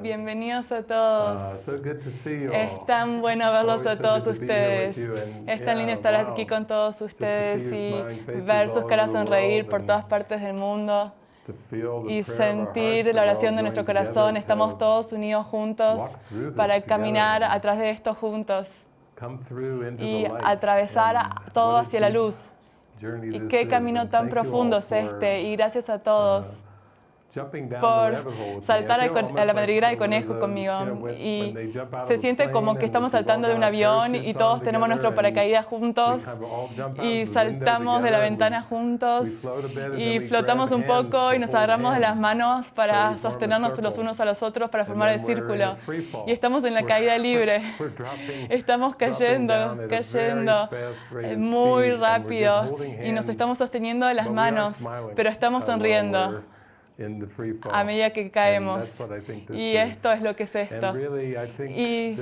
Bienvenidos a todos. Es tan bueno verlos a todos ustedes. Es tan lindo estar aquí con todos ustedes y ver sus caras sonreír por todas partes del mundo y sentir la oración de nuestro corazón. Estamos todos unidos juntos para caminar atrás de esto juntos y atravesar todo hacia la luz. Y qué camino tan profundo es este. Y gracias a todos uh, por saltar a la madriguera del conejo conmigo. Y se siente como que estamos saltando de un avión y todos tenemos nuestro paracaídas juntos y saltamos de la ventana juntos y flotamos un poco y nos agarramos de las manos para sostenernos los unos a los otros para formar el círculo. Y estamos en la caída libre. Estamos cayendo, cayendo muy rápido y nos estamos sosteniendo de las manos, pero estamos sonriendo a medida que caemos. Y esto es lo que es esto. Y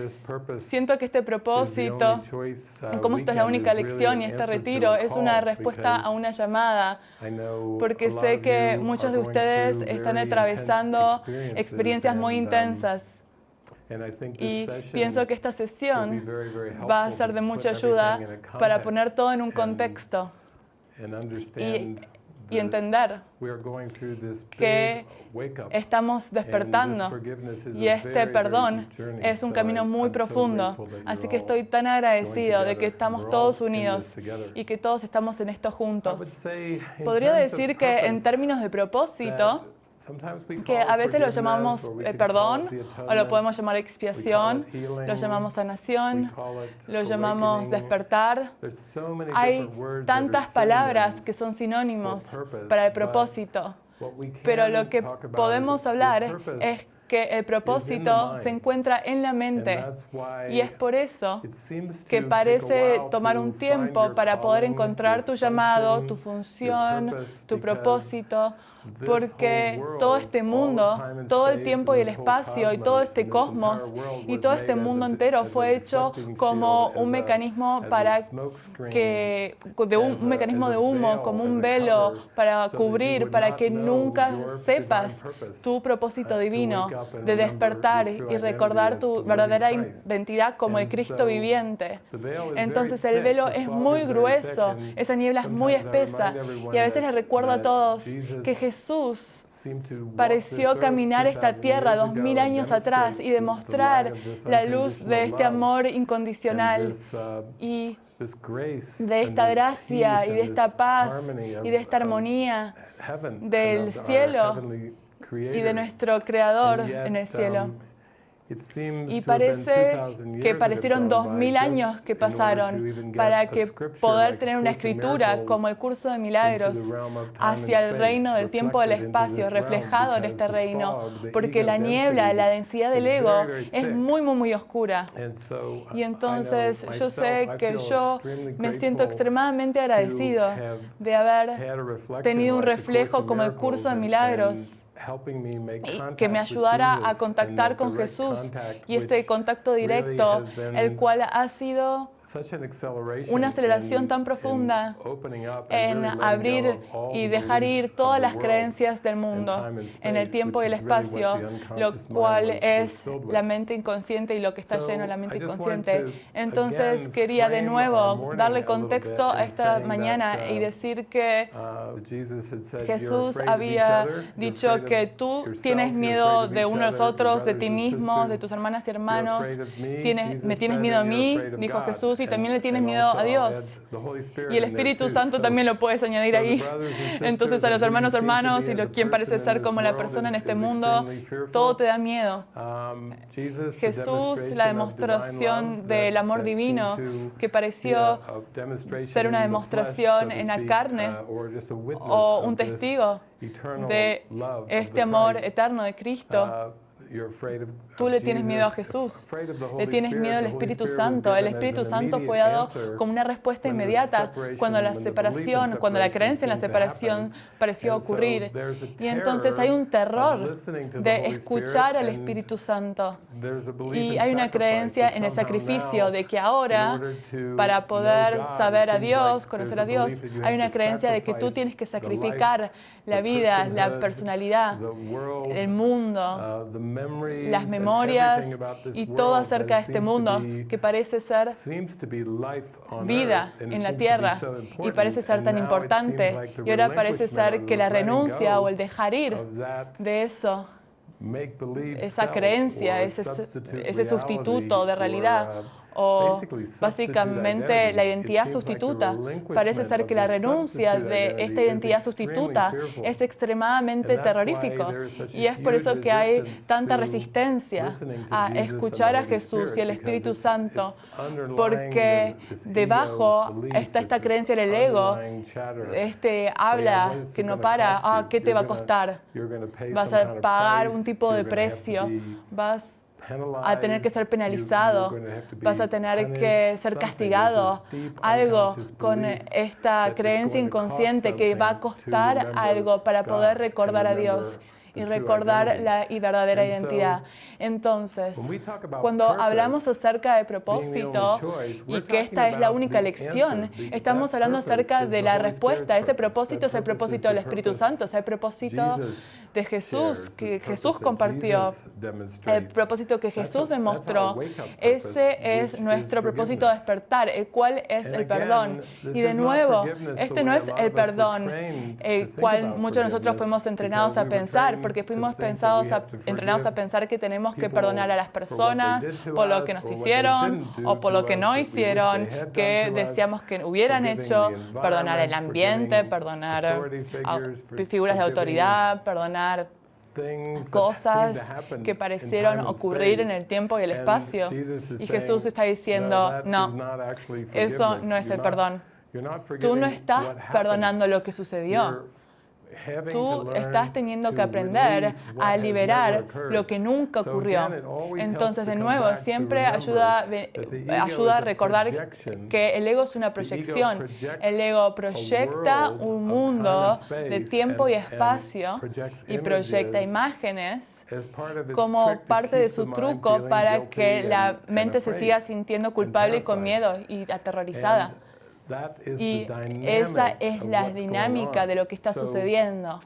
siento que este propósito, uh, como esto es la única lección y este retiro, es una respuesta a una llamada, porque sé que muchos de ustedes están atravesando experiencias muy intensas. Y pienso que esta sesión va a ser de mucha ayuda para poner todo en un contexto y y entender que estamos despertando y este perdón es un camino muy profundo. Así que estoy tan agradecido de que estamos todos unidos y que todos estamos en esto juntos. Podría decir que en términos de propósito, que a veces lo llamamos eh, perdón o lo podemos llamar expiación, lo llamamos sanación, lo llamamos despertar. Hay tantas palabras que son sinónimos para el propósito, pero lo que podemos hablar es que el propósito se encuentra en la mente. y es por eso que parece tomar un tiempo para poder encontrar tu llamado, tu función, tu propósito, porque todo este mundo, todo el tiempo y el espacio y todo este cosmos y todo este mundo entero fue hecho como un mecanismo para que de un, mecanismo de humo, como un velo para cubrir, para que nunca sepas tu propósito divino de despertar y recordar tu verdadera identidad como el Cristo viviente. Entonces el velo es muy grueso, esa niebla es muy espesa y a veces les recuerdo a todos que Jesús Jesús pareció caminar esta tierra dos mil años atrás y demostrar la luz de este amor incondicional uh, y de esta gracia y de esta paz y de esta armonía del cielo y de nuestro Creador en el cielo. Y parece que parecieron dos mil años que pasaron para que poder tener una escritura como el curso de milagros hacia el reino del tiempo del espacio, reflejado en este reino, porque la niebla, la densidad del ego es muy, muy, muy oscura. Y entonces yo sé que yo me siento extremadamente agradecido de haber tenido un reflejo como el curso de milagros que me ayudara a contactar con Jesús. Y este contacto directo, el cual ha sido una aceleración tan profunda en abrir y dejar ir todas las creencias del mundo en el tiempo y el espacio, lo cual es la mente inconsciente y lo que está lleno de la mente inconsciente. Entonces quería de nuevo darle contexto a esta mañana y decir que uh, Jesús había dicho que tú tienes miedo de unos otros, de ti mismo, de tus hermanas y hermanos, tienes, me tienes miedo a mí, dijo Jesús y también le tienes miedo a Dios. Y el Espíritu Santo también lo puedes añadir ahí. Entonces a los hermanos, hermanos y lo, quien parece ser como la persona en este mundo, todo te da miedo. Um, Jesús, la demostración del amor divino que pareció ser una demostración en la carne uh, o un testigo de este amor eterno de Cristo. Uh, Tú le tienes miedo a Jesús, le tienes miedo al Espíritu Santo. El Espíritu Santo fue dado como una respuesta inmediata cuando la separación, cuando la creencia en la separación pareció ocurrir. Y entonces hay un terror de escuchar al Espíritu Santo. Y hay una creencia en el sacrificio de que ahora, para poder saber a Dios, conocer a Dios, hay una creencia de que tú tienes que sacrificar la vida, la personalidad, el mundo, las memorias y todo acerca de este mundo que parece ser vida en la tierra y parece ser tan importante y ahora parece ser que la renuncia o el dejar ir de eso esa creencia, ese, ese sustituto de realidad o básicamente la identidad sustituta. Parece ser que la renuncia de esta identidad sustituta es extremadamente terrorífico. y es por eso que hay tanta resistencia a escuchar a Jesús y el Espíritu Santo, porque debajo está esta creencia del ego, este habla que no para, ah, ¿qué te va a costar? Vas a pagar un tipo de precio, vas a tener que ser penalizado, vas a tener que ser castigado, algo con esta creencia inconsciente que va a costar algo para poder recordar a Dios y recordar la verdadera identidad. Entonces, cuando hablamos acerca de propósito y que esta es la única lección, estamos hablando acerca de la respuesta. Ese propósito es el propósito del Espíritu Santo, es el propósito de Jesús, que Jesús compartió, el propósito que Jesús demostró. Ese es nuestro propósito de despertar, el cual es el perdón. Y de nuevo, este no es el perdón, el cual muchos de nosotros fuimos entrenados a pensar, porque fuimos pensados entrenados a pensar que tenemos que perdonar a las personas por lo que nos hicieron o por lo que no hicieron, que deseamos que hubieran hecho, perdonar el ambiente, perdonar a figuras de autoridad, perdonar cosas que parecieron ocurrir en el tiempo y el espacio. Y Jesús está diciendo, no, eso no es el perdón. Tú no estás perdonando lo que sucedió tú estás teniendo que aprender a liberar lo que nunca ocurrió. Entonces, de nuevo, siempre ayuda, ayuda a recordar que el ego es una proyección. El ego proyecta un mundo de tiempo y espacio y proyecta imágenes como parte de su truco para que la mente se siga sintiendo culpable y con miedo y aterrorizada. Y esa es la dinámica de lo que está sucediendo.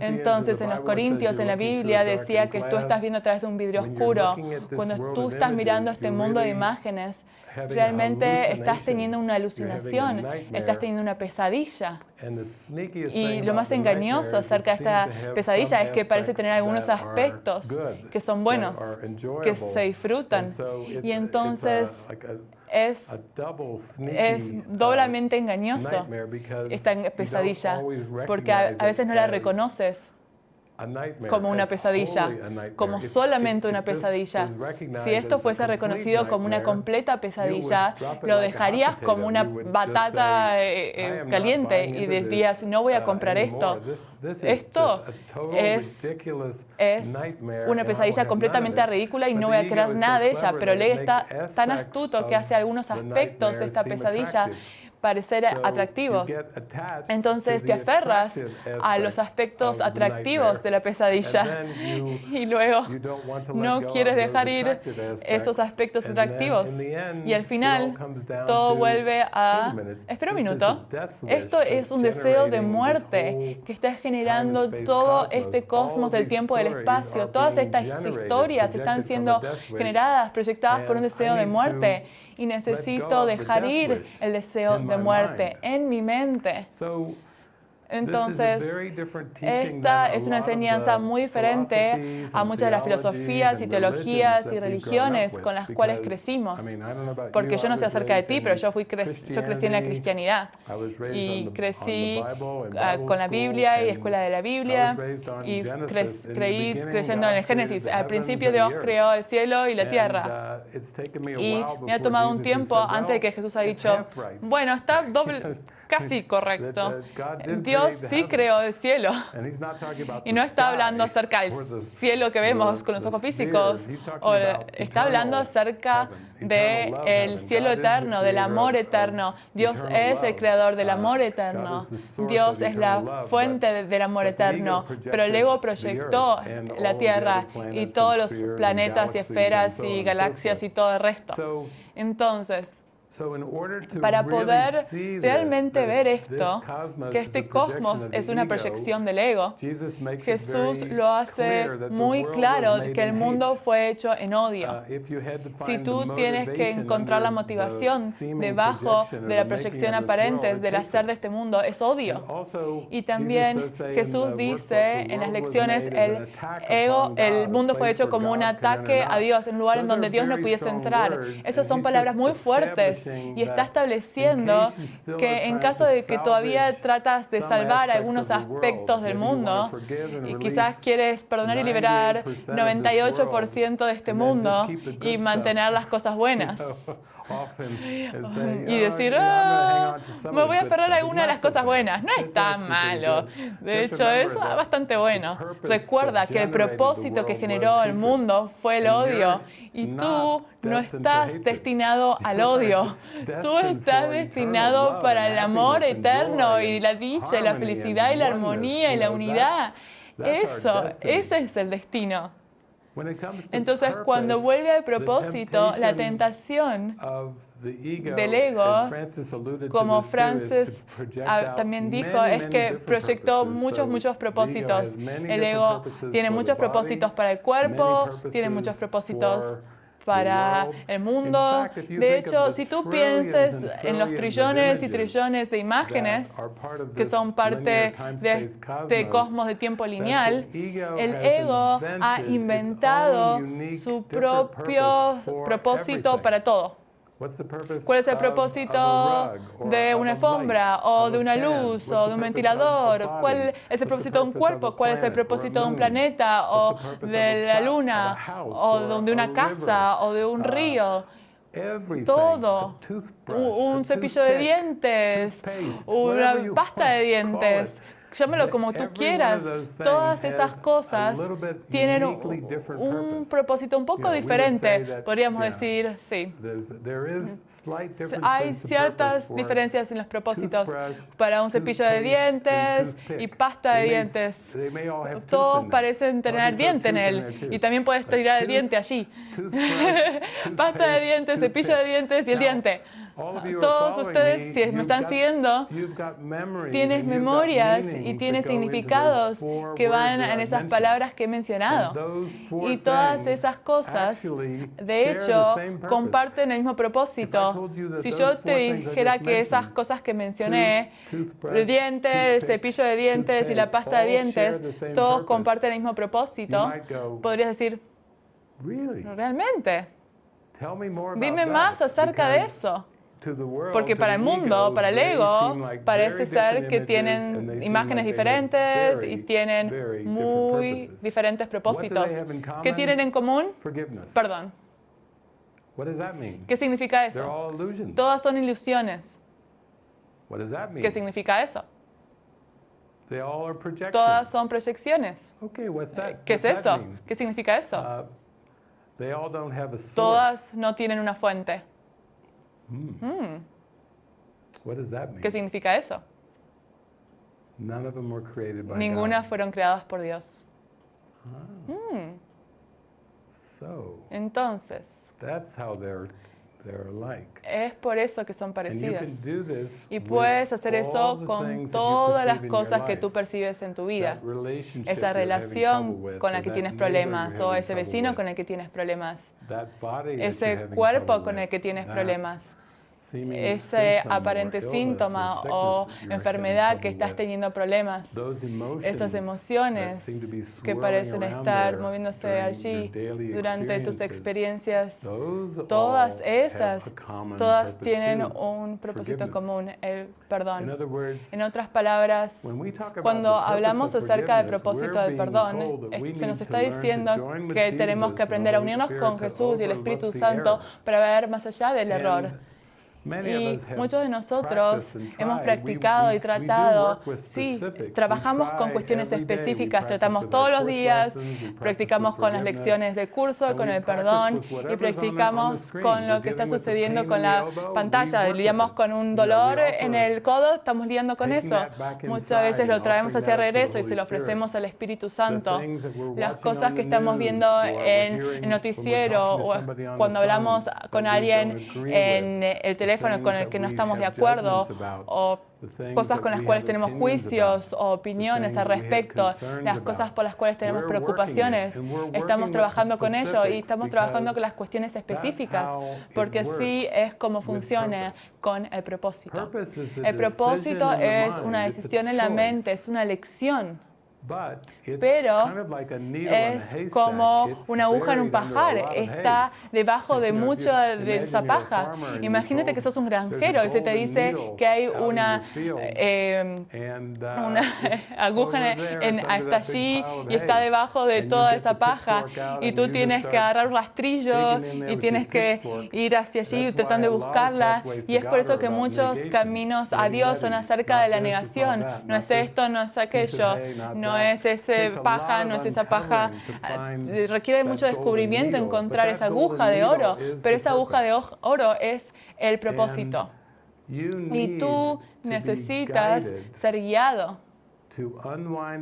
Entonces, en los Corintios, en la Biblia, decía que tú estás viendo a través de un vidrio oscuro. Cuando tú estás mirando este mundo de imágenes, realmente estás teniendo una alucinación, estás teniendo una pesadilla. Y lo más engañoso acerca de esta pesadilla es que parece tener algunos aspectos que son buenos, que se disfrutan. Y entonces es, es doblemente engañoso. esta pesadilla, porque a, a veces no la reconoces como una pesadilla, como solamente una pesadilla. Si esto fuese reconocido como una completa pesadilla, lo dejarías como una batata eh, eh, caliente y dirías, no voy a comprar esto. Esto es, es una pesadilla completamente ridícula y no voy a creer nada de ella, pero Lee está tan astuto que hace algunos aspectos de esta pesadilla parecer atractivos. Entonces te aferras a los aspectos atractivos de la pesadilla y luego no quieres dejar ir esos aspectos atractivos. Y al final todo vuelve a... Espera un minuto. Esto es un deseo de muerte que está generando todo este cosmos del tiempo y del espacio. Todas estas historias están siendo generadas, proyectadas por un deseo de muerte y necesito dejar ir el deseo de muerte en mi mente. Entonces, esta es una enseñanza muy diferente a muchas de las filosofías y teologías y religiones con las cuales crecimos. Porque yo no sé acerca de ti, pero yo, fui yo crecí en la cristianidad y crecí ah, con la Biblia y escuela de la Biblia y creí creyendo en el Génesis. Al principio Dios creó el cielo y la tierra. Uh, y me ha tomado un tiempo antes de que Jesús ha dicho, bueno, está doble casi correcto. Dios sí creó el cielo. Y no está hablando acerca del cielo que vemos con los ojos físicos. O está hablando acerca del cielo eterno, del amor eterno. Dios es el creador del amor eterno. Dios es la fuente del amor eterno. Pero el ego proyectó la Tierra y todos los planetas y esferas y galaxias y todo el resto. Entonces, Para poder realmente ver esto, que este cosmos es una proyección del ego, Jesús lo hace muy claro que el mundo fue hecho en odio. Uh, si tú tienes que encontrar la motivación debajo de la proyección aparente del hacer de este mundo, es odio. Y también Jesús dice en las lecciones, el ego, el mundo fue hecho como un ataque a Dios, un lugar en donde Dios no pudiese entrar. Esas son palabras muy fuertes y está estableciendo que en caso de que todavía tratas de salvar algunos aspectos del mundo y quizás quieres perdonar y liberar 98% de este mundo y mantener las cosas buenas. y decir, oh, me voy a aferrar a alguna de las cosas buenas. No es tan malo. De hecho, es bastante bueno. Recuerda que el propósito que generó el mundo fue el odio y tú no estás destinado al odio. Tú estás destinado para el amor eterno y la dicha y la felicidad y la armonía y la unidad. Eso, ese es el destino. Entonces, cuando vuelve al propósito, la tentación del ego, como Francis también dijo, es que proyectó muchos, muchos propósitos. El ego tiene muchos propósitos para el cuerpo, tiene muchos propósitos para el mundo. De hecho, si tú piensas en los trillones y trillones de imágenes que son parte de este cosmos de tiempo lineal, el ego ha inventado su propio propósito para todo. ¿Cuál es el propósito de una alfombra o de una luz o de un ventilador? ¿Cuál es el propósito de un cuerpo? ¿Cuál es el propósito de un planeta o de la luna o de una casa o de un río? Todo, un cepillo de dientes, una pasta de dientes, llámelo como tú quieras, todas esas cosas tienen un, propósito un poco diferente. Podríamos decir, sí. Hay ciertas diferencias en los propósitos para un cepillo de dientes y pasta de dientes. Todos parecen tener diente en él y también puedes tirar el diente allí. pasta de dientes, cepillo de dientes y el diente. Todos ustedes, si me están siguiendo, tienes memorias y tienes significados que van en esas palabras que he mencionado. Y todas esas cosas, de hecho, comparten el mismo propósito. Si yo te dijera que esas cosas que mencioné, el diente, el cepillo de dientes y la pasta de dientes, todos comparten el mismo propósito, podrías decir, ¿realmente? Dime más acerca de eso. Porque para el mundo, para el ego, parece ser que tienen imágenes diferentes y tienen muy diferentes propósitos. ¿Qué tienen en común? Perdón. ¿Qué significa eso? Todas son ilusiones. ¿Qué significa eso? Todas son proyecciones. ¿Qué es eso? ¿Qué significa eso? Uh, Todas no tienen una fuente. Hmm. ¿Qué significa eso? Ninguna fueron creadas por Dios. Ah. Hmm. Entonces, es por eso que son parecidas. Y puedes hacer eso con todas las cosas que tú percibes en tu vida. Esa relación con la que tienes problemas o ese vecino con el que tienes problemas. Ese cuerpo con el que tienes problemas ese aparente síntoma o enfermedad que estás teniendo problemas, esas emociones que parecen estar moviéndose allí durante tus experiencias, todas esas, todas tienen un propósito común, el perdón. En otras palabras, cuando hablamos acerca del propósito del perdón, se nos está diciendo que tenemos que aprender a unirnos con Jesús y el Espíritu Santo para ver más allá del error. Y muchos de nosotros hemos practicado y tratado, sí, trabajamos con cuestiones específicas, tratamos todos los días, practicamos con las lecciones de curso, con el perdón y practicamos con lo que está sucediendo con la pantalla. Lidiamos con un dolor en el codo, estamos lidiando con eso. Muchas veces lo traemos hacia regreso y se lo ofrecemos al Espíritu Santo. Las cosas que estamos viendo en el noticiero o cuando hablamos con alguien en el teléfono, teléfono con el que no estamos de acuerdo o cosas con las cuales tenemos juicios o opiniones al respecto, las cosas por las cuales tenemos preocupaciones. Estamos trabajando con ello y estamos trabajando con las cuestiones específicas, porque así es como funciona con el propósito. El propósito es una decisión en la mente, es una elección pero es como una aguja en un pajar, está debajo de mucha de esa paja. Imagínate que sos un granjero y se te dice que hay una, eh, uh, una aguja en, hasta allí y está debajo de toda esa paja y tú tienes que agarrar un rastrillo y tienes que ir hacia allí tratando de buscarla. y es por eso que muchos caminos a Dios son acerca de la negación. No es esto, no es aquello, no no es ese paja, no es esa paja. Ah, requiere mucho descubrimiento encontrar esa aguja de oro, pero esa aguja de oro es el propósito. Y tú necesitas ser guiado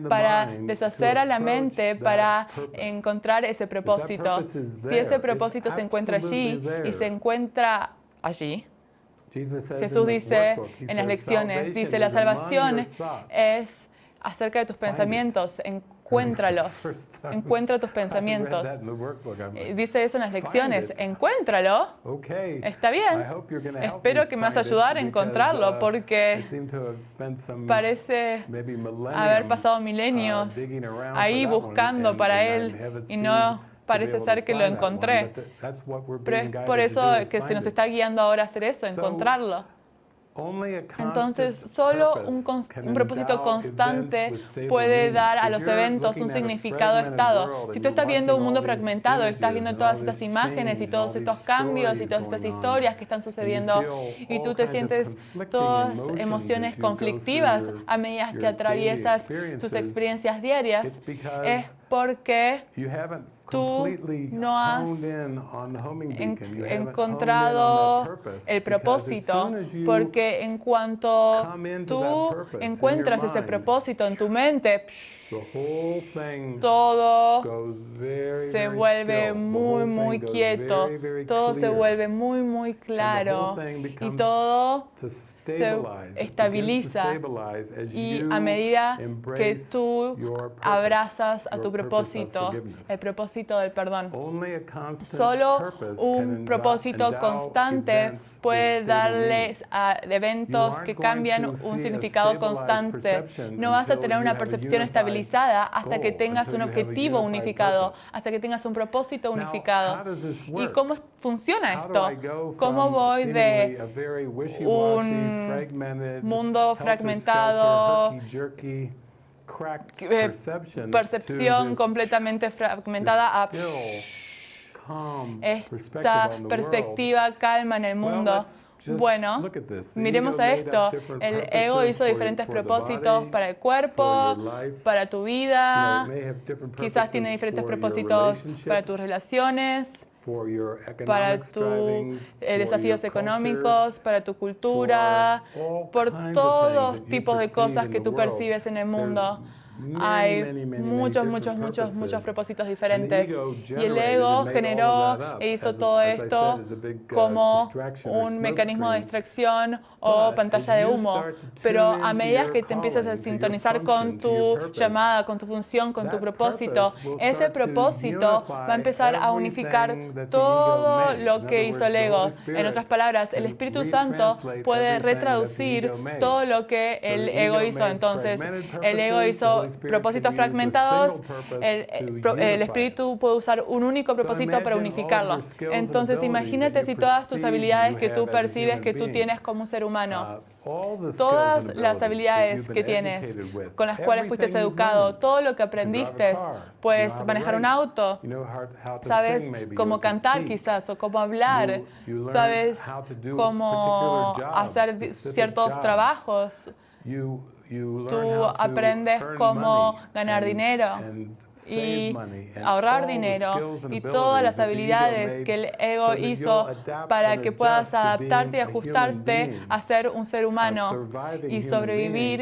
para deshacer a la mente, para encontrar ese propósito. Si ese propósito se encuentra allí y se encuentra allí, Jesús dice en las lecciones, dice, la salvación es acerca de tus pensamientos, encuéntralos, encuentra tus pensamientos. Eh, dice eso en las lecciones, encuéntralo. Está bien. Espero que me vas a ayudar a encontrarlo uh, porque parece haber pasado milenios uh, ahí buscando para él y no parece ser que lo encontré. Pero es por eso que se nos está guiando ahora a hacer eso, encontrarlo. Entonces, solo un, propósito constante puede dar a los eventos un significado estado. Si tú estás viendo un mundo fragmentado, estás viendo todas estas imágenes y todos estos cambios y todas estas historias que están sucediendo y tú te sientes todas emociones conflictivas a medida que atraviesas tus experiencias diarias, es porque tú no has encontrado el propósito, porque en cuanto tú encuentras ese propósito en tu mente, todo se vuelve muy, muy quieto, todo se vuelve muy, muy claro. y todo se estabiliza. y a medida que tú abrazas a tu propósito, el propósito del perdón. Solo un propósito constante puede darles a eventos que cambian un significado constante. No vas a tener una percepción estabilizada hasta que tengas un objetivo unificado, hasta que tengas un propósito unificado. ¿Y cómo funciona esto? ¿Cómo voy de un mundo fragmentado, eh, percepción completamente fragmentada a esta perspectiva calma en el mundo. Bueno, miremos a esto. El ego hizo diferentes propósitos para el cuerpo, para tu vida. Quizás tiene diferentes propósitos para tus relaciones para tus eh, desafíos económicos, para tu cultura, por todos tipos de cosas que tú percibes en el mundo. Hay muchos, muchos, muchos, muchos propósitos diferentes. Y el ego generó e hizo todo esto como un mecanismo de distracción o pantalla de humo. Pero a medida que te empiezas a sintonizar con tu llamada, con tu función, con tu propósito, ese propósito va a empezar a unificar todo lo que hizo el ego. En otras palabras, el Espíritu Santo puede retraducir todo lo que el ego hizo. Entonces, el ego hizo propósitos fragmentados, el, espíritu puede usar un único propósito para unificarlo. Entonces imagínate si todas tus habilidades que tú percibes que tú tienes como un ser humano, uh, todas las habilidades que tienes, con las cuales fuiste educado, todo lo que aprendiste, puedes manejar un auto, sabes cómo cantar quizás o cómo hablar, sabes cómo hacer ciertos trabajos. Tú aprendes cómo ganar dinero y ahorrar dinero y todas las habilidades que el ego hizo para que puedas adaptarte y ajustarte a ser un ser humano y sobrevivir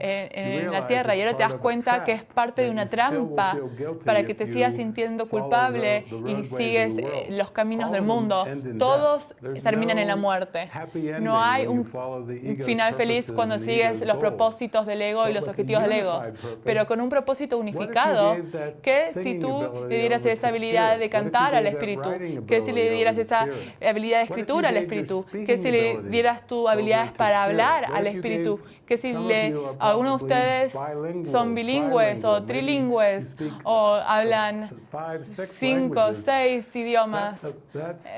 en, la tierra. Y ahora te das cuenta que es parte de una trampa para que te sigas sintiendo culpable y sigues los caminos del mundo. Todos terminan en la muerte. No hay un final feliz cuando sigues los propósitos del ego y los objetivos del ego. Pero con un propósito unificado, ¿qué si tú le dieras esa habilidad de cantar al Espíritu? ¿Qué si le dieras esa habilidad de escritura al Espíritu? ¿Qué si le dieras tu habilidades para hablar al Espíritu? ¿Qué si le, algunos de ustedes son bilingües o trilingües o hablan cinco, seis idiomas?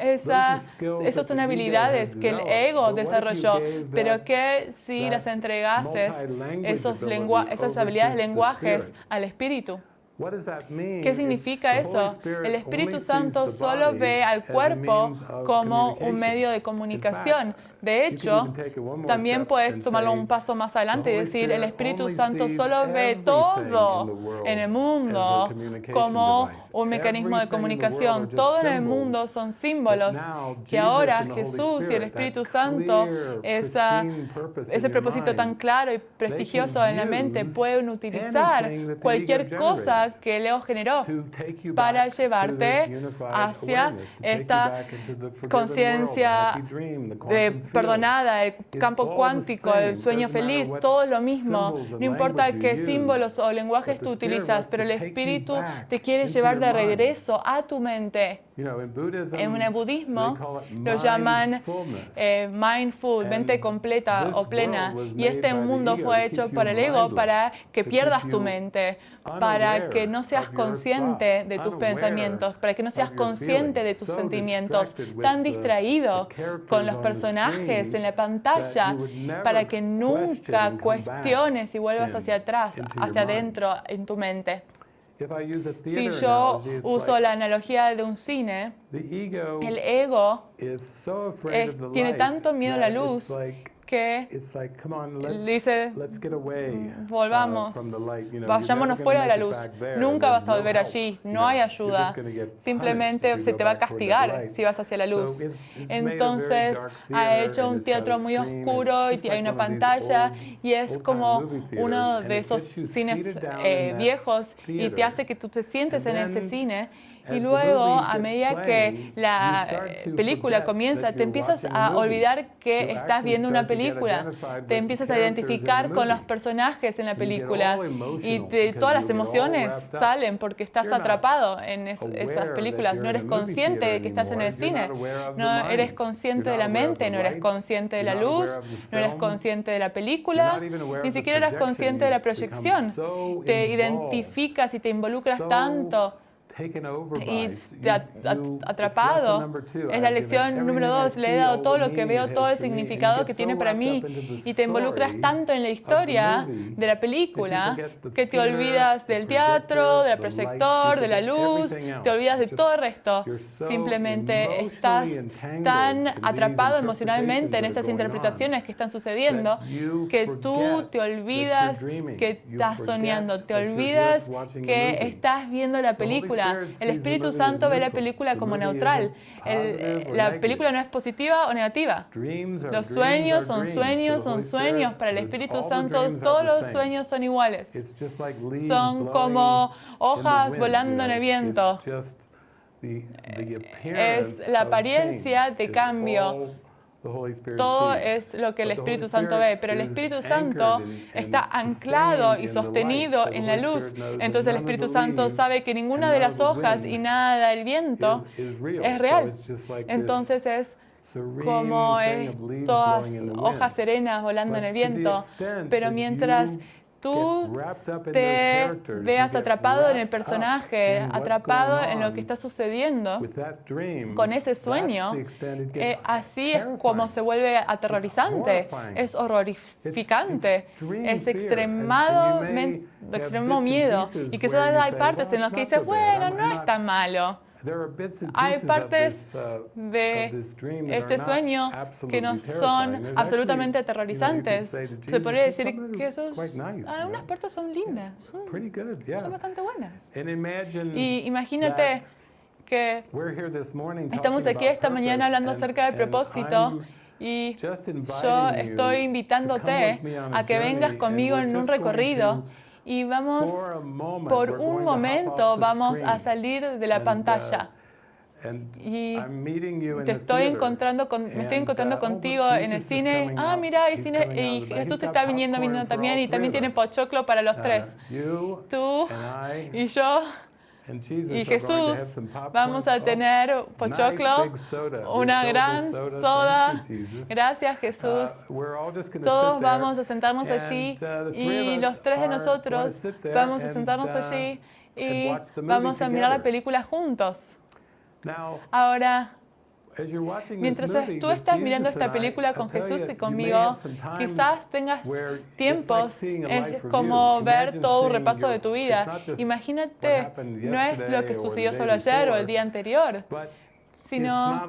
Esas, esas son habilidades que el ego desarrolló, pero ¿qué si las entregases esos esas habilidades de lenguajes al Espíritu? ¿Qué significa eso? El Espíritu Santo solo ve al cuerpo como un medio de comunicación. De hecho, también puedes tomarlo un paso más adelante y decir, el Espíritu Santo solo ve todo en el mundo como un mecanismo de comunicación. Todo en el mundo son símbolos que ahora Jesús y el Espíritu Santo, esa, ese propósito tan claro y prestigioso en la mente, pueden utilizar cualquier cosa que Leo generó para llevarte hacia esta conciencia de perdonada, el campo cuántico, el sueño feliz, todo es lo mismo. No importa qué símbolos o lenguajes tú utilizas, pero el espíritu te quiere llevar de regreso a tu mente. En el budismo lo llaman eh, mindful, mente completa o plena. Y este mundo fue hecho por el ego para que pierdas tu mente, para que no seas consciente de tus pensamientos, para que no seas consciente de tus sentimientos, tan distraído con los personajes en la pantalla, para que nunca cuestiones y vuelvas hacia atrás, hacia adentro en tu mente. Si yo uso la analogía de un cine, el ego tiene tanto miedo a la luz que dice, volvamos, vayámonos fuera de la luz. Nunca vas a volver allí, no hay ayuda. Simplemente se te va a castigar si vas hacia la luz. Entonces ha hecho un teatro muy oscuro y hay una pantalla y es como uno de esos cines eh, viejos y te hace que tú te sientes en ese cine y luego, a medida que la película comienza, te empiezas a olvidar que estás viendo una película. Te empiezas a identificar con los personajes en la película. Y todas las emociones salen porque estás atrapado en esas películas. No eres consciente de que estás en el cine. No eres consciente de la mente, no eres consciente de la luz, no eres consciente de la película, ni siquiera eres consciente de la proyección. Te identificas y te involucras tanto y atrapado. Es la lección número dos. Le he dado todo lo que veo, todo el significado que tiene para mí. Y te involucras tanto en la historia de la película que te olvidas del teatro, del proyector, de la luz, te olvidas de todo el resto. Simplemente estás tan atrapado emocionalmente en estas interpretaciones que están sucediendo que tú te olvidas que estás soñando, te olvidas que estás viendo la película el Espíritu Santo ve la película como neutral. la película no es positiva o negativa. Los sueños son sueños, son sueños. Para el Espíritu Santo todos los sueños son iguales. Son como hojas volando en el viento. Es la apariencia de cambio todo es lo que el Espíritu Santo ve, pero el Espíritu Santo está anclado y sostenido en la luz. Entonces el Espíritu Santo sabe que ninguna de las hojas y nada del viento es real. Entonces es como todas hojas serenas volando en el viento, pero mientras tú te veas atrapado en el personaje, atrapado en lo que está sucediendo con ese sueño, eh, así es como se vuelve aterrorizante, es horrorificante, es extremadamente, extremo miedo. Y que solo hay partes en las que dices, bueno, no es tan malo. Hay partes uh, de este sueño que no son absolutamente aterrorizantes. Se podría decir que esos, algunas partes son lindas, son, son bastante buenas. Y imagínate que estamos aquí esta mañana hablando acerca del propósito y yo estoy invitándote a que vengas conmigo en un recorrido y vamos, por un momento, vamos a salir de la uh, pantalla. Y te estoy encontrando con, me estoy encontrando uh, contigo en el cine. Ah, mira, hay cine, y Jesús está viniendo, viniendo también, y también tiene pochoclo para los uh, tres. Tú y yo y Jesús, vamos a tener pochoclo, una gran soda. Gracias Jesús. Todos vamos a sentarnos allí y los tres de nosotros vamos a sentarnos allí y vamos a mirar la película juntos. Ahora, Mientras tú estás mirando esta película con Jesús y conmigo, quizás tengas tiempos como ver todo un repaso de tu vida. Imagínate, no es lo que sucedió solo ayer o el día anterior, sino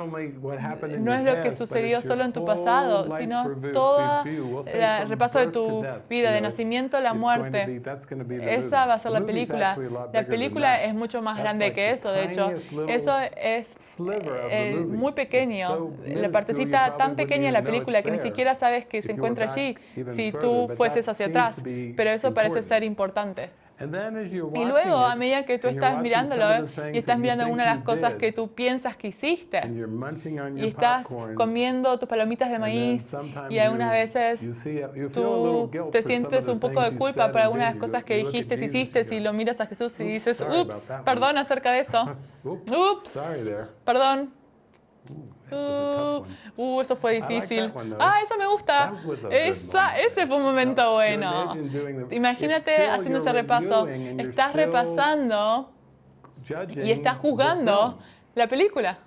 no es lo que sucedió solo en tu pasado, sino todo el repaso de tu vida, de nacimiento a la muerte. Esa va a ser la película. La película es mucho más grande que eso, de hecho. Eso es eh, muy pequeño, la partecita tan pequeña de la película que ni siquiera sabes que se encuentra allí si tú fueses hacia atrás, pero eso parece ser importante. Y luego, a medida que tú estás mirándolo y estás mirando una de las cosas que tú piensas que hiciste, y estás comiendo tus palomitas de maíz, y algunas veces tú te sientes un poco de culpa por algunas de las cosas que dijiste, hiciste, y lo miras a Jesús y dices, ups, perdón acerca de eso. Ups, perdón. Uh, uh, eso fue difícil. Ah, eso me gusta. Esa, ese fue un momento bueno. Imagínate haciendo ese repaso. Estás repasando y estás jugando la película.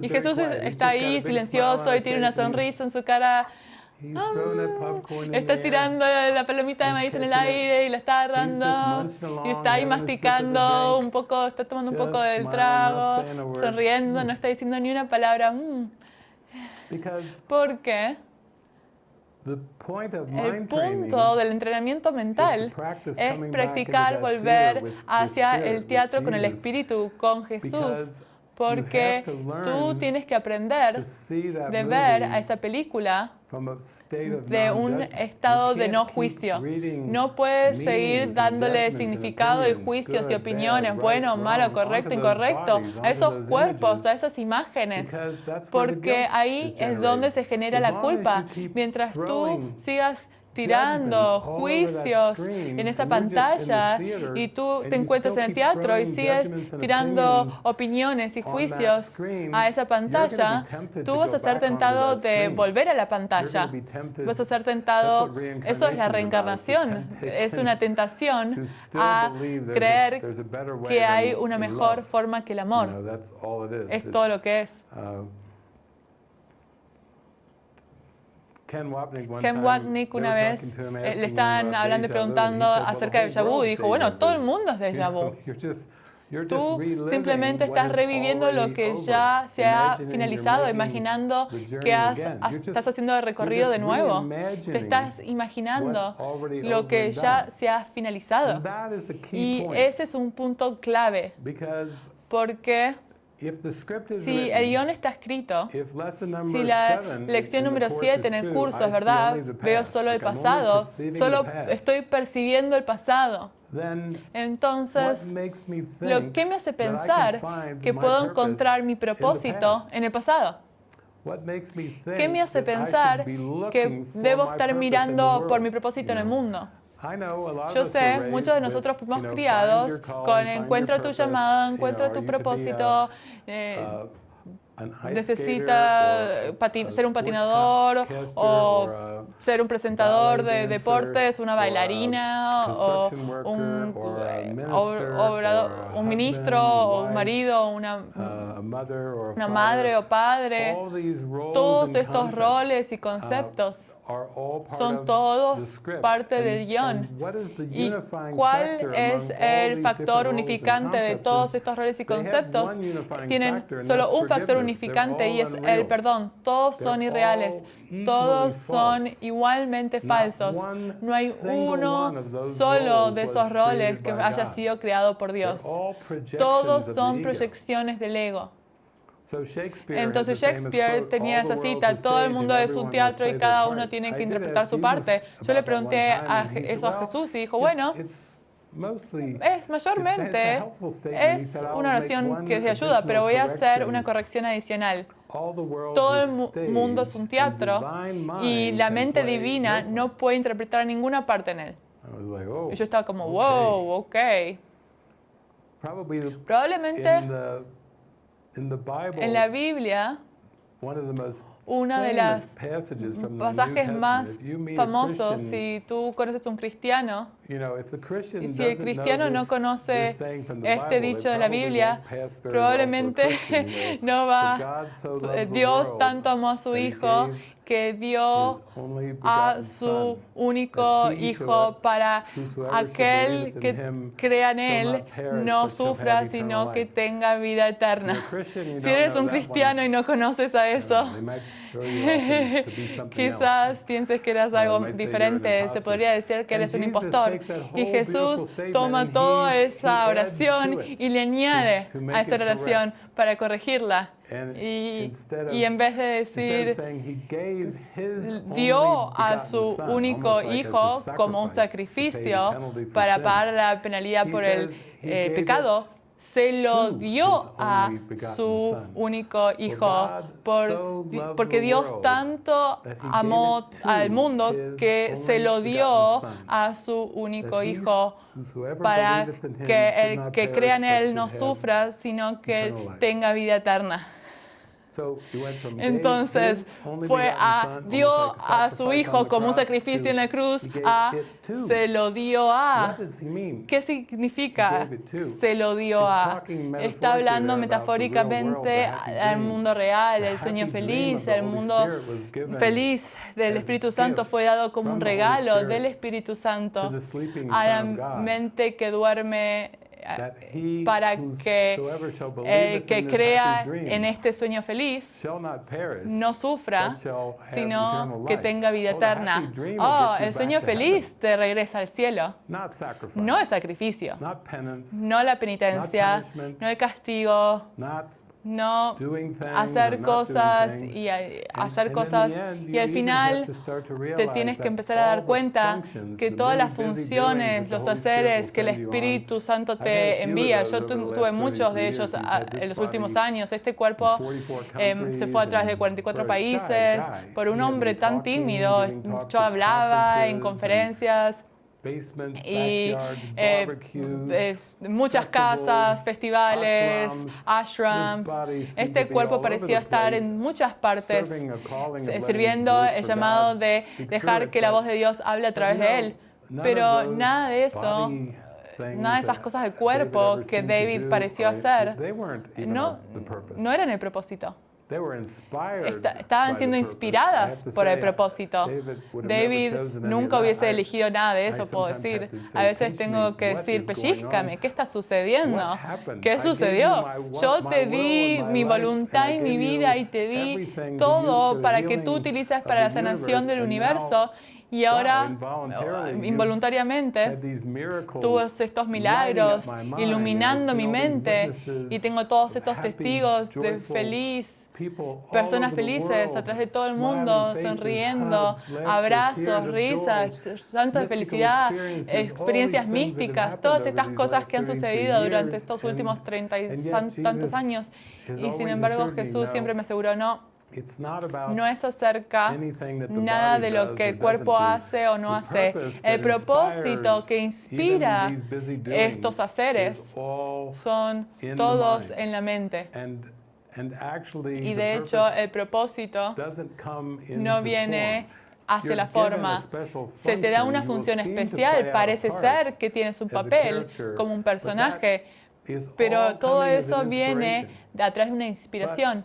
Y Jesús está ahí silencioso y tiene una sonrisa en su cara está tirando la palomita de maíz en el aire y la está agarrando y está ahí masticando un poco, está tomando un poco del trago, sonriendo, no está diciendo ni una palabra. Mm. ¿Por qué? El punto del entrenamiento mental es practicar volver hacia el teatro con el espíritu, con Jesús, porque tú tienes que aprender de ver a esa película de un estado de no juicio. No puedes seguir dándole significado y juicios y opiniones, bueno, malo, correcto, incorrecto, a esos cuerpos, a esas imágenes, porque ahí es donde se genera la culpa. Mientras tú sigas tirando juicios en esa pantalla y tú te encuentras en el teatro y sigues tirando opiniones y juicios a esa pantalla, tú vas a ser tentado de volver a la pantalla. Vas a ser tentado, eso es la reencarnación, es una tentación a creer que hay una mejor forma que el amor. Es todo lo que es. Uh, Ken Wapnick una vez eh, le estaban hablando y preguntando acerca de déjà vu y dijo, bueno, todo el mundo es déjà vu. Tú simplemente estás reviviendo lo que ya se ha finalizado, imaginando que estás haciendo el recorrido de nuevo. Te estás imaginando lo que ya se ha finalizado. Y ese es un punto clave. Porque si el guion está escrito, si la lección número 7 en el curso es verdad, veo solo el pasado, solo estoy percibiendo el pasado, entonces, lo que me hace pensar que puedo encontrar mi propósito en el pasado. ¿Qué me hace pensar que debo estar mirando por mi propósito en el mundo? Yo sé, muchos de nosotros fuimos criados con encuentra tu llamado, encuentra tu propósito, eh, uh, necesita ser un patinador o ser un presentador de deportes, una bailarina o un, un ministro o un marido, una, una madre o padre. Todos estos roles y conceptos son todos parte del guion. ¿Y cuál es el factor unificante de todos estos roles y conceptos? Tienen solo un factor unificante y es el perdón. Todos son irreales. Todos son igualmente falsos. No hay uno solo de esos roles que haya sido creado por Dios. Todos son proyecciones del ego. Entonces Shakespeare tenía esa cita, todo el mundo es un teatro y cada uno tiene que interpretar su parte. Yo le pregunté a eso a Jesús y dijo, bueno, es mayormente, es una oración que es de ayuda, pero voy a hacer una corrección adicional. Todo el mundo es un teatro y la mente divina no puede interpretar ninguna parte en él. Oh, y yo estaba como, wow, ok. Probablemente en la Biblia, uno de los pasajes más famosos, si tú conoces un cristiano, y si el cristiano no conoce este dicho de la Biblia, probablemente no va, Dios tanto amó a su Hijo que dio a su único Hijo para aquel que crea en Él no sufra, sino que tenga vida eterna. Si eres un cristiano y no conoces a eso, quizás pienses que eres algo diferente. Se podría decir que eres un impostor. Y Jesús toma toda esa oración y le añade a esa oración para corregirla. Y, en vez de decir, dio a su único hijo como un sacrificio para pagar la penalidad por el eh, pecado, se lo dio a su único hijo porque Dios tanto amó al mundo que se lo dio a su único hijo para que el que crea en él no sufra, sino que tenga vida eterna. Entonces fue a, dio a su hijo como un sacrificio en la cruz, a, se lo dio a. ¿Qué significa se lo dio a? Está hablando metafóricamente al mundo real, el sueño feliz, el mundo feliz del Espíritu Santo fue dado como un regalo del Espíritu Santo a la mente que duerme para que el que crea en este sueño feliz no sufra, sino que tenga vida eterna. Oh, el sueño feliz te regresa al cielo. No el sacrificio, no la penitencia, no el castigo, no hacer cosas y hacer cosas y al final te tienes que empezar a dar cuenta que todas las funciones, los haceres que el Espíritu Santo te envía, yo tuve muchos de ellos en los últimos años, este cuerpo em, se fue a través de 44 países por un hombre tan tímido, yo hablaba en conferencias y eh, muchas casas, festivales, ashrams. Este cuerpo pareció estar en muchas partes sirviendo el llamado de dejar que la voz de Dios hable a través de él. Pero nada de eso nada de esas cosas de cuerpo que David pareció hacer, no, no eran el propósito estaban siendo inspiradas por el propósito. David nunca hubiese elegido nada de eso, puedo decir. A veces tengo que decir, pellizcame, ¿qué está sucediendo? ¿Qué sucedió? Yo te di mi voluntad y mi vida y te di todo para que tú utilices para la sanación del universo y ahora, involuntariamente, tuve estos milagros iluminando mi mente y tengo todos estos testigos de feliz personas felices atrás de todo el mundo, sonriendo, abrazos, risas, santos de felicidad, experiencias místicas, todas estas cosas que han sucedido durante estos últimos treinta y tantos años. Y sin embargo Jesús siempre me aseguró, no, no es acerca nada de lo que el cuerpo hace o no hace. El propósito que inspira estos haceres son todos en la mente. Y de hecho, el propósito no viene hacia la forma. Se te da una función especial, parece ser que tienes un papel como un personaje, pero todo eso viene de atrás de una inspiración.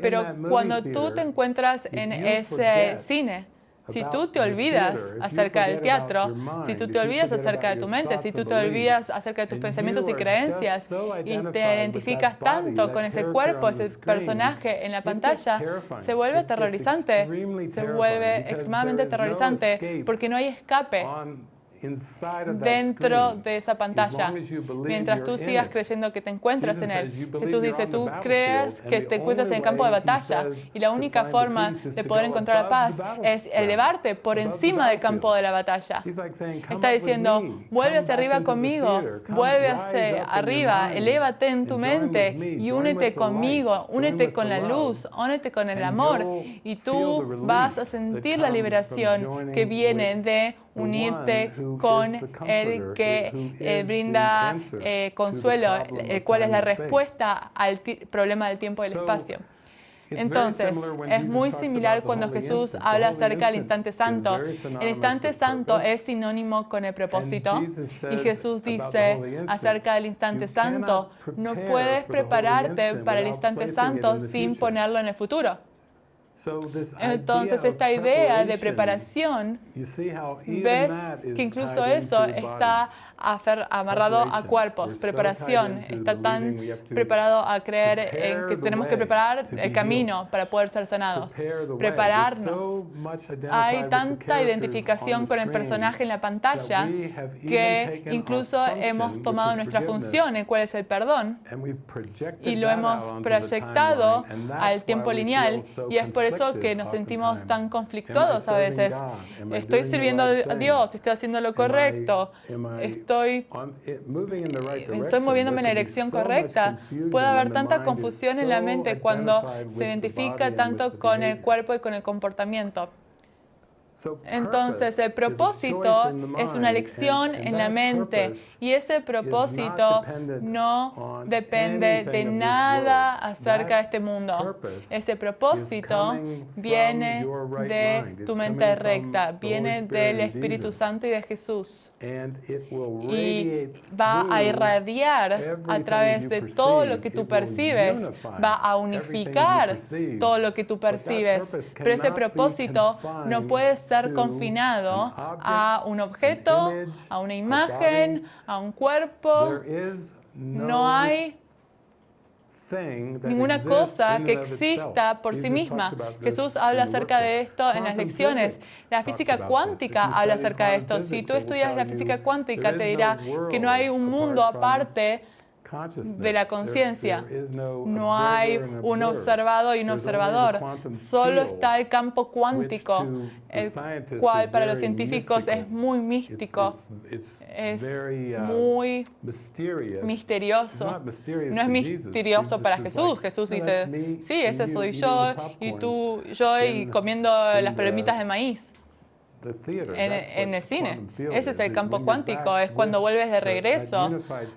Pero cuando tú te encuentras en ese cine, si tú te olvidas acerca del teatro, si tú te olvidas acerca de tu mente, si tú te olvidas acerca de tus pensamientos y creencias y te identificas tanto con ese cuerpo, ese personaje en la pantalla, se vuelve aterrorizante, se vuelve extremadamente aterrorizante porque no hay escape dentro de esa pantalla. Mientras tú sigas creyendo que te encuentras en él. Jesús dice, tú crees que te encuentras en el campo de batalla y la única forma de poder encontrar la paz es elevarte por encima del campo de la batalla. Está diciendo, vuelve hacia arriba conmigo, vuelve hacia arriba, elévate en tu mente y únete conmigo, únete con la luz, únete con el amor y tú vas a sentir la liberación que viene de unirte con el que eh, brinda eh, consuelo, el cual es la respuesta al problema del tiempo y el espacio. Entonces, es muy similar cuando Jesús habla acerca del instante santo. El instante santo es sinónimo con el propósito. Y Jesús dice acerca del instante santo, no puedes prepararte para el instante santo sin ponerlo en el futuro. Entonces esta idea de preparación, ves que incluso eso está amarrado a cuerpos, preparación. Está tan preparado a creer en que tenemos que preparar el camino para poder ser sanados, prepararnos. Hay tanta identificación con el personaje en la pantalla que incluso hemos tomado nuestra función, en cuál es el perdón, y lo hemos proyectado al tiempo lineal, y es por eso que nos sentimos tan conflictuados a veces. Estoy sirviendo a Dios, estoy haciendo lo correcto, estoy estoy, estoy moviéndome en la dirección correcta. Puede haber tanta confusión en la mente cuando se identifica tanto con el cuerpo y con el comportamiento. Entonces, el propósito es una elección en la mente y ese propósito no depende de nada acerca de este mundo. Ese propósito viene de tu mente recta, viene del Espíritu Santo y de Jesús. Y va a irradiar a través de todo lo que tú percibes, va a unificar todo lo que tú percibes. Pero ese propósito no puede confinado a un objeto, a una imagen, a un cuerpo. No hay ninguna cosa que exista por sí misma. Jesús habla acerca de esto en las lecciones. La física cuántica habla acerca de esto. Si tú estudias la física cuántica, te dirá que no hay un mundo aparte de la conciencia. No hay un observado y un observador. Solo está el campo cuántico, el cual para los científicos es muy místico, es uh, muy misterioso. No es misterioso para Jesús. Jesús dice, sí, ese soy yo y tú, yo y comiendo las palomitas de maíz en, el cine. Ese es el campo cuántico, es cuando vuelves de regreso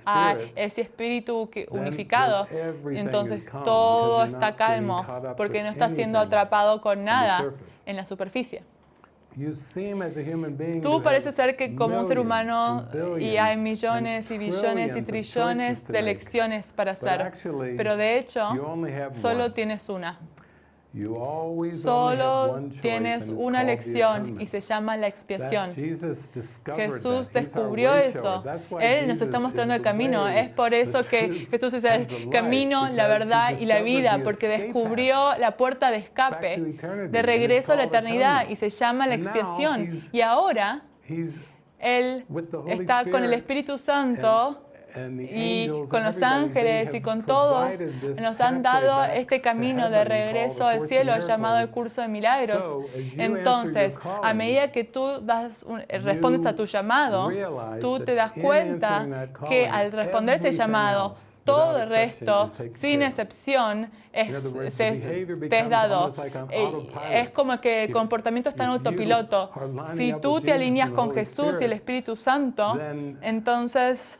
a ese espíritu unificado. Entonces todo está calmo porque no está siendo atrapado con nada en la superficie. Tú pareces ser que como un ser humano y hay millones y billones y trillones de lecciones para hacer, pero de hecho solo tienes una. Solo tienes una lección y se llama la expiación. Jesús descubrió eso. Él nos está mostrando el camino. Es por eso que Jesús es el camino, la verdad y la vida, porque descubrió la puerta de escape, de regreso a la eternidad y se llama la expiación. Y ahora Él está con el Espíritu Santo y con los ángeles y con todos nos han dado este camino de regreso al cielo llamado el curso de milagros. Entonces, a medida que tú das respondes a tu llamado, tú te das cuenta que al responder ese llamado, todo el resto, sin excepción, es, te es dado. Es como que el comportamiento está en autopiloto. Si tú te alineas con Jesús y el Espíritu Santo, entonces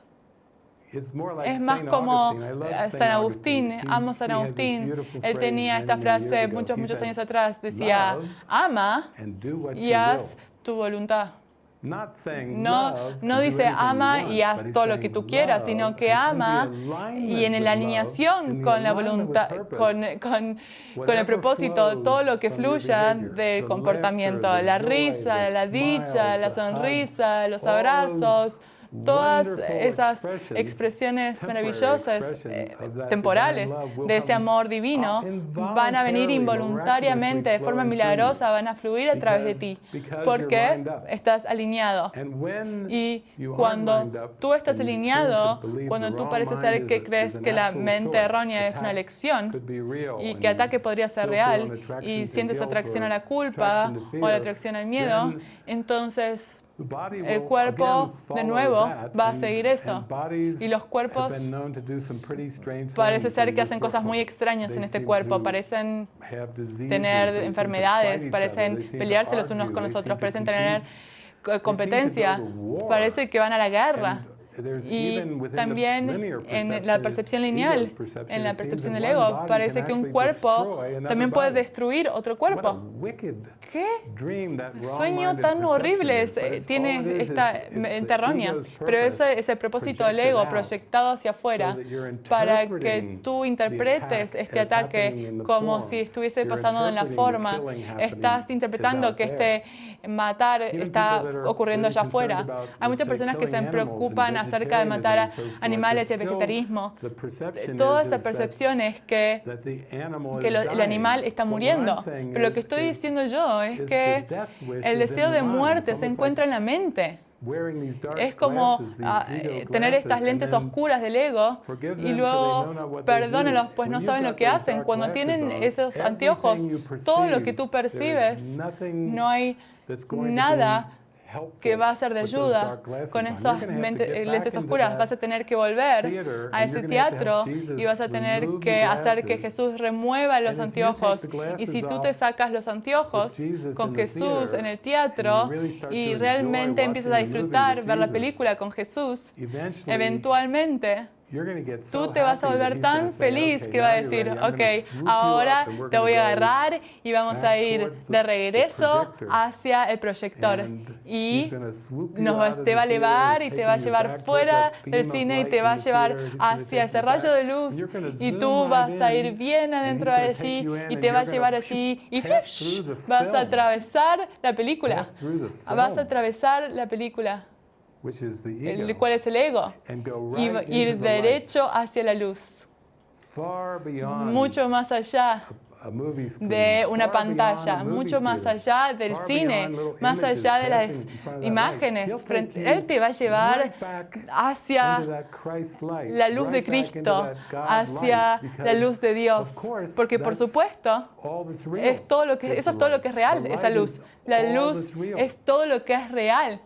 es más como eh, San Agustín, amo San Agustín. Él tenía esta frase muchos, muchos años atrás. Decía, ama y haz tu voluntad. No, no dice ama y haz todo lo que tú quieras, sino que ama y en la alineación con la voluntad, con, con, con el propósito, todo lo que fluya del comportamiento, la risa, la dicha, la sonrisa, los abrazos, todas esas expresiones maravillosas, eh, temporales, de ese amor divino, van a venir involuntariamente, de forma milagrosa, van a fluir a través de ti, porque estás alineado. Y cuando tú estás alineado, cuando tú pareces ser que crees que la mente errónea es una lección y que ataque podría ser real y sientes atracción a la culpa o la atracción al miedo, entonces el cuerpo, de nuevo, va a seguir eso. Y los cuerpos parece ser que hacen cosas muy extrañas en este cuerpo. Parecen tener enfermedades, parecen pelearse los unos con los otros, parecen tener competencia, parece que van a la guerra. Y también en la percepción lineal, en la percepción del ego, parece que un cuerpo también puede destruir otro cuerpo. ¿Qué sueño tan horrible tiene esta mente errónea? Pero ese es el propósito del ego proyectado hacia afuera para que tú interpretes este ataque como si estuviese pasando en la forma. Estás interpretando que este matar está ocurriendo allá afuera. Hay muchas personas que se preocupan acerca de matar a animales y el vegetarismo. Toda esa percepción es que, que el animal está muriendo. Pero lo que estoy diciendo yo es que el deseo de muerte se encuentra en la mente. Es como eh, tener estas lentes oscuras del ego y luego perdónalos, pues no saben lo que hacen. Cuando tienen esos anteojos, todo lo que tú percibes, no hay nada que va a ser de ayuda con esas lentes oscuras. Vas a tener que volver a ese teatro y vas a tener que hacer que Jesús remueva los anteojos. Y si tú te sacas los anteojos con Jesús en el teatro y realmente empiezas a disfrutar ver la película con Jesús, eventualmente Tú te vas a volver tan feliz que va a decir, ok, ahora te voy a agarrar y vamos a ir de regreso hacia el proyector. Y nos, te va a elevar y te va a llevar fuera del cine y te va a llevar hacia ese rayo de luz. Y tú vas a ir bien adentro de allí y te va a llevar allí y vas a atravesar la película. Vas a atravesar la película el cual es el ego, y ir derecho hacia la luz, mucho más allá de una pantalla, mucho más allá del cine, más allá de las imágenes. Él te va a llevar hacia la luz de Cristo, hacia la luz de Dios. Porque por supuesto, es todo lo que, eso es todo lo que es real, esa luz. La luz es todo lo que es real.